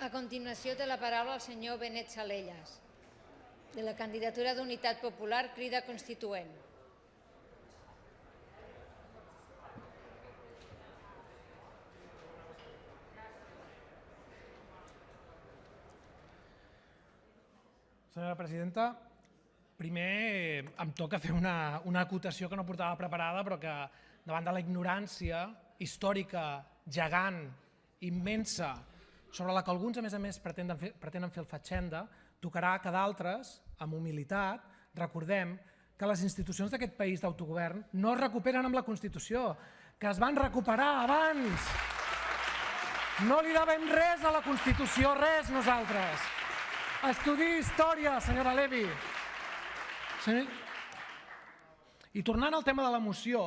A continuació té la paraula el senyor Benet Salellas, de la candidatura d'Unitat Popular Crida Constituent. Senyora presidenta, primer em toca fer una, una acotació que no portava preparada, però que davant de la ignorància històrica, gegant, immensa, sobre la que alguns, a més a més, pretenen fer, pretenen fer el fatxenda, tocarà que d'altres, amb humilitat, recordem que les institucions d'aquest país d'autogovern no es recuperen amb la Constitució, que es van recuperar abans. No li devem res a la Constitució, res nosaltres. Estudi història, senyora Levi. Senyor... I tornant al tema de la moció,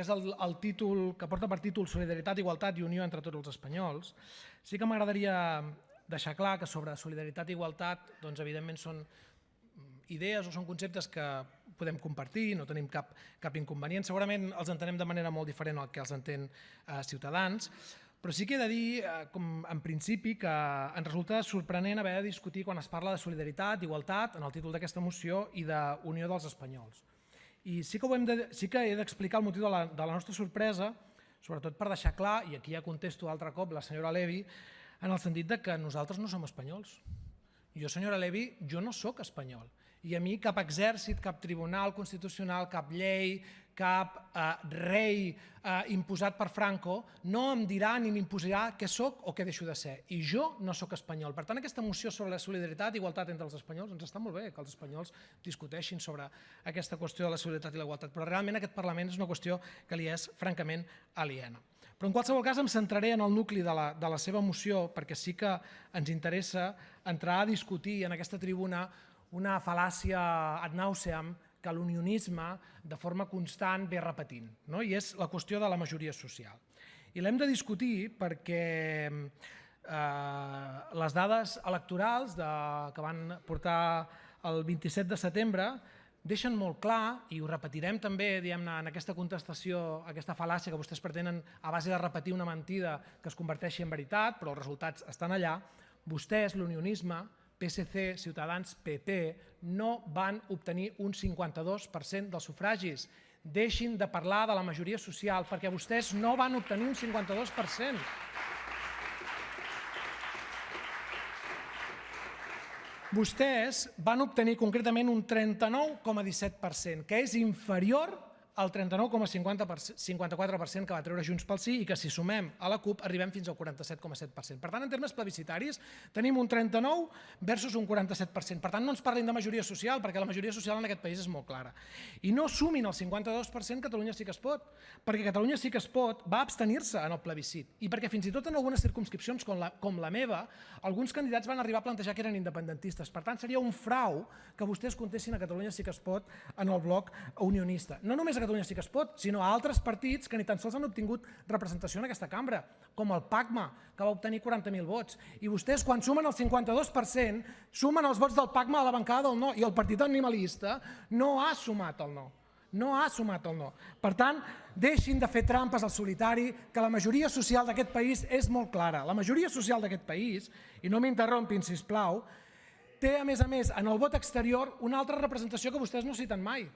que és el, el títol que porta per títol Solidaritat, Igualtat i Unió entre tots els espanyols, sí que m'agradaria deixar clar que sobre solidaritat i igualtat, doncs, evidentment, són idees o són conceptes que podem compartir, no tenim cap, cap inconvenient. Segurament els entenem de manera molt diferent al que els entén eh, Ciutadans, però sí que he de dir, eh, com en principi, que ens resulta sorprenent haver de discutir quan es parla de solidaritat, igualtat, en el títol d'aquesta moció, i d'unió dels espanyols. I sí que, ho hem de, sí que he d'explicar el motiu de la, de la nostra sorpresa, sobretot per deixar clar, i aquí ja contesto altre cop la senyora Levi, en el sentit de que nosaltres no som espanyols. Jo, senyora Levi, jo no sóc espanyol. I a mi cap exèrcit, cap tribunal constitucional, cap llei, cap eh, rei eh, imposat per Franco no em dirà ni m'imposarà què sóc o què deixo de ser. I jo no sóc espanyol. Per tant, aquesta moció sobre la solidaritat i igualtat entre els espanyols ens està molt bé que els espanyols discuteixin sobre aquesta qüestió de la solidaritat i la igualtat, però realment aquest Parlament és una qüestió que li és francament aliena. Però en qualsevol cas em centraré en el nucli de la, de la seva moció perquè sí que ens interessa entrar a discutir en aquesta tribuna una fal·làcia ad nauseam que l'unionisme de forma constant ve repetint, no? i és la qüestió de la majoria social. I l'hem de discutir perquè eh, les dades electorals de, que van portar el 27 de setembre deixen molt clar, i ho repetirem també en aquesta contestació, aquesta fal·làcia que vostès pretenen a base de repetir una mentida que es converteixi en veritat, però els resultats estan allà, vostès, l'unionisme, PSC, Ciutadans, PP, no van obtenir un 52% dels sufragis. Deixin de parlar de la majoria social, perquè vostès no van obtenir un 52%. Vostès van obtenir concretament un 39,17%, que és inferior el 39,54% que va treure Junts pel Sí i que si sumem a la CUP arribem fins al 47,7%. Per tant, en termes plebiscitaris tenim un 39 versus un 47%. Per tant, no ens parlin de majoria social perquè la majoria social en aquest país és molt clara. I no sumin el 52% Catalunya sí que es pot, perquè Catalunya sí que es pot va abstenir-se en el plebiscit i perquè fins i tot en algunes circumscripcions com la, com la meva, alguns candidats van arribar a plantejar que eren independentistes. Per tant, seria un frau que vostès contessin a Catalunya sí que es pot en el bloc unionista. No només a Catalunya sí que es pot, sinó a altres partits que ni tan sols han obtingut representació en aquesta cambra, com el PACMA, que va obtenir 40.000 vots. I vostès, quan sumen el 52%, sumen els vots del PACMA a la bancada del no, i el partit animalista no ha sumat el no. No ha sumat el no. Per tant, deixin de fer trampes al solitari, que la majoria social d'aquest país és molt clara. La majoria social d'aquest país, i no m'interrompin, si plau, té, a més a més, en el vot exterior, una altra representació que vostès no citen mai,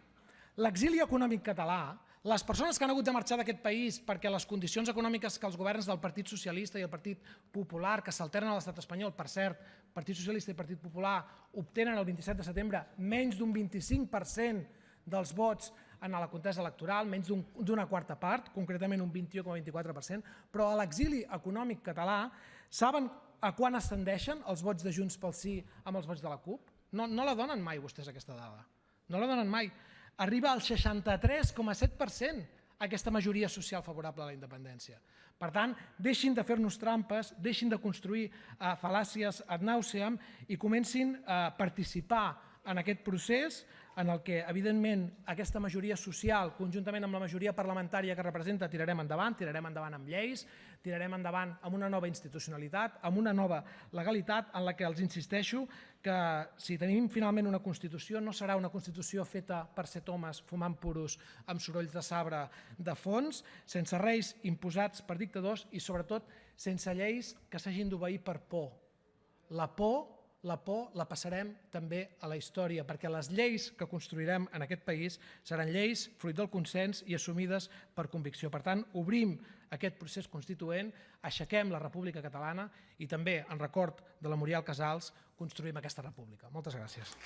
L'exili econòmic català, les persones que han hagut de marxar d'aquest país perquè les condicions econòmiques que els governs del Partit Socialista i el Partit Popular, que s'alternen a l'estat espanyol, per cert, Partit Socialista i Partit Popular, obtenen el 27 de setembre menys d'un 25% dels vots en la contesa electoral, menys d'una quarta part, concretament un 21,24%, però a l'exili econòmic català saben a quan ascendeixen els vots de Junts pel Sí amb els vots de la CUP? No, no la donen mai vostès aquesta dada, no la donen mai arriba al 63,7% aquesta majoria social favorable a la independència. Per tant, deixin de fer-nos trampes, deixin de construir uh, fal·làcies ad nauseam i comencin a participar en aquest procés en el que, evidentment, aquesta majoria social, conjuntament amb la majoria parlamentària que representa, tirarem endavant, tirarem endavant amb lleis, tirarem endavant amb una nova institucionalitat, amb una nova legalitat en la que els insisteixo que si tenim finalment una Constitució no serà una Constitució feta per set homes fumant puros amb sorolls de sabre de fons, sense reis imposats per dictadors i sobretot sense lleis que s'hagin d'obeir per por, la por la por la passarem també a la història, perquè les lleis que construirem en aquest país seran lleis fruit del consens i assumides per convicció. Per tant, obrim aquest procés constituent, aixequem la República Catalana i també, en record de la Muriel Casals, construïm aquesta república. Moltes gràcies.